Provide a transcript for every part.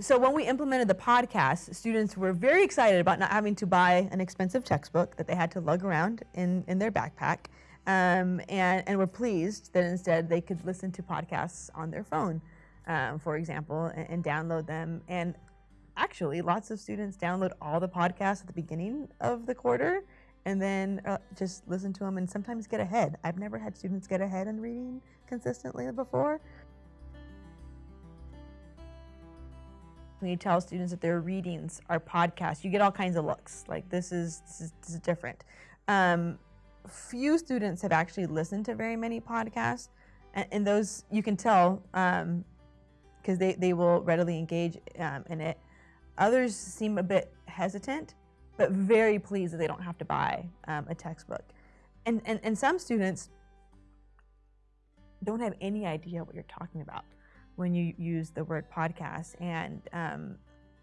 so when we implemented the podcast, students were very excited about not having to buy an expensive textbook that they had to lug around in, in their backpack. Um, and, and were pleased that instead they could listen to podcasts on their phone, um, for example, and, and download them. And actually, lots of students download all the podcasts at the beginning of the quarter and then uh, just listen to them and sometimes get ahead. I've never had students get ahead in reading consistently before. When you tell students that their readings are podcasts, you get all kinds of looks. Like this is this is, this is different. Um, few students have actually listened to very many podcasts, and, and those you can tell because um, they they will readily engage um, in it. Others seem a bit hesitant, but very pleased that they don't have to buy um, a textbook. And, and and some students don't have any idea what you're talking about when you use the word podcast and um,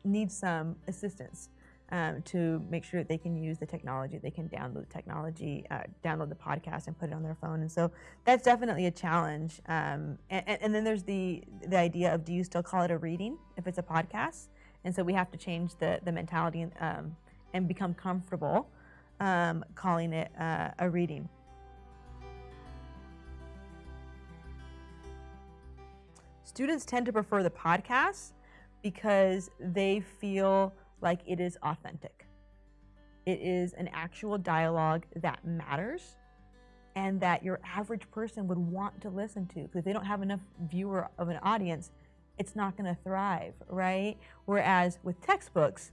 need some assistance um, to make sure that they can use the technology, they can download the technology, uh, download the podcast and put it on their phone. And so that's definitely a challenge. Um, and, and, then there's the, the idea of do you still call it a reading if it's a podcast? And so we have to change the, the mentality and, um, and become comfortable um, calling it uh, a reading. Students tend to prefer the podcast because they feel like it is authentic. It is an actual dialogue that matters and that your average person would want to listen to. Because if they don't have enough viewer of an audience, it's not going to thrive, right? Whereas with textbooks,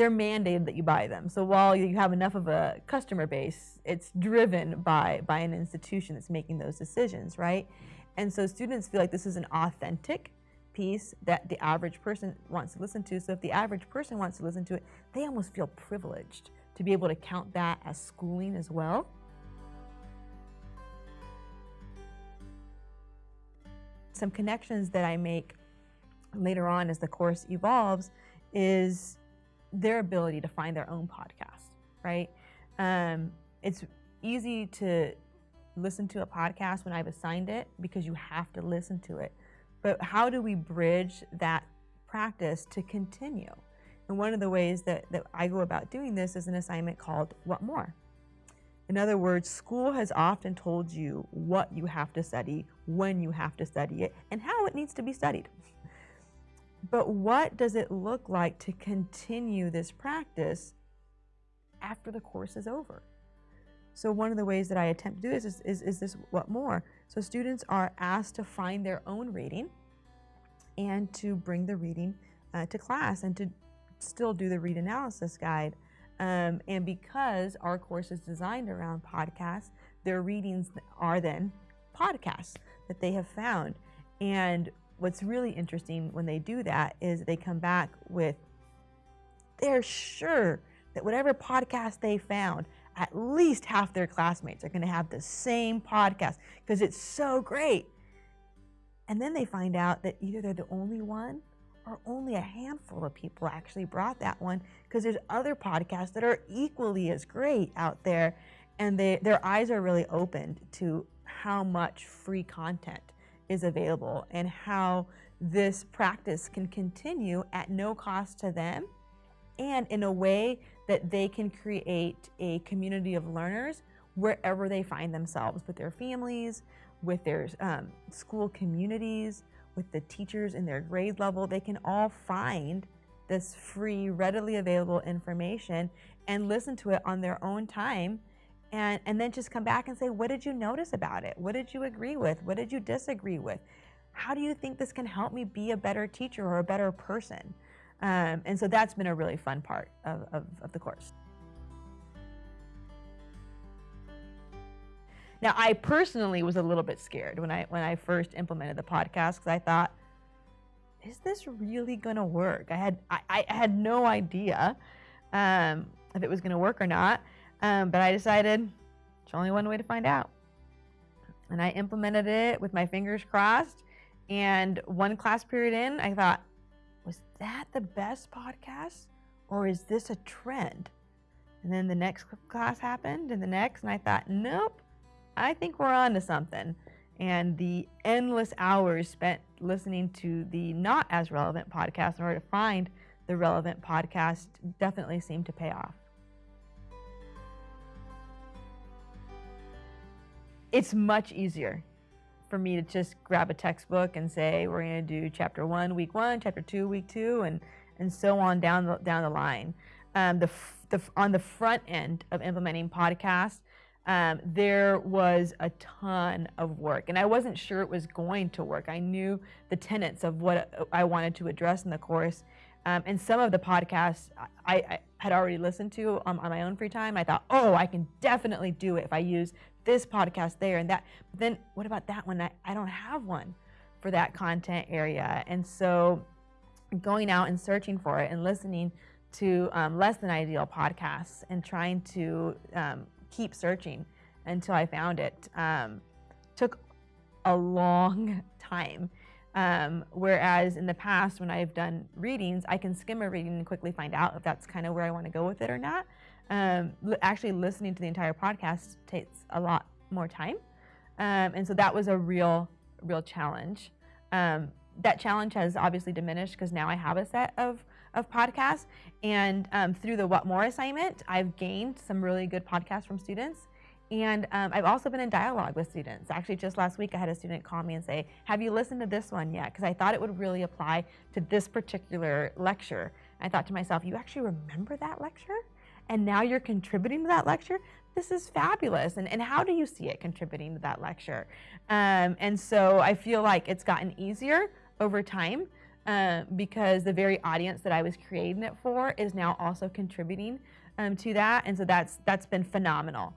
they're mandated that you buy them. So while you have enough of a customer base, it's driven by, by an institution that's making those decisions, right? And so students feel like this is an authentic piece that the average person wants to listen to. So if the average person wants to listen to it, they almost feel privileged to be able to count that as schooling as well. Some connections that I make later on as the course evolves is their ability to find their own podcast, right? Um, it's easy to listen to a podcast when I've assigned it because you have to listen to it. But how do we bridge that practice to continue? And one of the ways that, that I go about doing this is an assignment called What More? In other words, school has often told you what you have to study, when you have to study it, and how it needs to be studied. But what does it look like to continue this practice after the course is over? So one of the ways that I attempt to do this is, is, is this what more? So students are asked to find their own reading and to bring the reading uh, to class and to still do the read analysis guide. Um, and because our course is designed around podcasts, their readings are then podcasts that they have found. And what's really interesting when they do that is they come back with, they're sure that whatever podcast they found at least half their classmates are going to have the same podcast because it's so great. And then they find out that either they're the only one or only a handful of people actually brought that one because there's other podcasts that are equally as great out there and they, their eyes are really opened to how much free content is available and how this practice can continue at no cost to them and in a way that they can create a community of learners wherever they find themselves with their families, with their um, school communities, with the teachers in their grade level. They can all find this free, readily available information and listen to it on their own time and, and then just come back and say, what did you notice about it? What did you agree with? What did you disagree with? How do you think this can help me be a better teacher or a better person? Um, and so that's been a really fun part of, of, of the course. Now, I personally was a little bit scared when I when I first implemented the podcast because I thought, is this really going to work? I had I, I had no idea um, if it was going to work or not, um, but I decided it's only one way to find out, and I implemented it with my fingers crossed. And one class period in, I thought, was that the best podcast or is this a trend? And then the next class happened and the next, and I thought, nope, I think we're on to something. and the endless hours spent listening to the not as relevant podcast in order to find the relevant podcast definitely seemed to pay off. It's much easier for me to just grab a textbook and say we're going to do chapter one, week one, chapter two, week two, and and so on down the down the line. Um, the, the on the front end of implementing podcasts, um, there was a ton of work, and I wasn't sure it was going to work. I knew the tenets of what I wanted to address in the course, um, and some of the podcasts I, I had already listened to on, on, my own free time. I thought, oh, I can definitely do it if I use this podcast there and that. But then, what about that one? I, I don't have one for that content area, and so going out and searching for it and listening to um, less than ideal podcasts and trying to um, keep searching until I found it. Um, took a long time. Um, whereas in the past, when I've done readings, I can skim a reading and quickly find out if that's kind of where I want to go with it or not. Um, actually, listening to the entire podcast takes a lot more time. Um, and so that was a real, real challenge. Um, that challenge has obviously diminished because now I have a set of of podcasts. And um, through the What More assignment, I've gained some really good podcasts from students. And um, I've also been in dialogue with students. Actually, just last week, I had a student call me and say, Have you listened to this one yet? Because I thought it would really apply to this particular lecture. I thought to myself, You actually remember that lecture? And now you're contributing to that lecture? This is fabulous. And, and how do you see it contributing to that lecture? Um, and so I feel like it's gotten easier over time uh, because the very audience that I was creating it for is now also contributing um, to that, and so that's that's been phenomenal.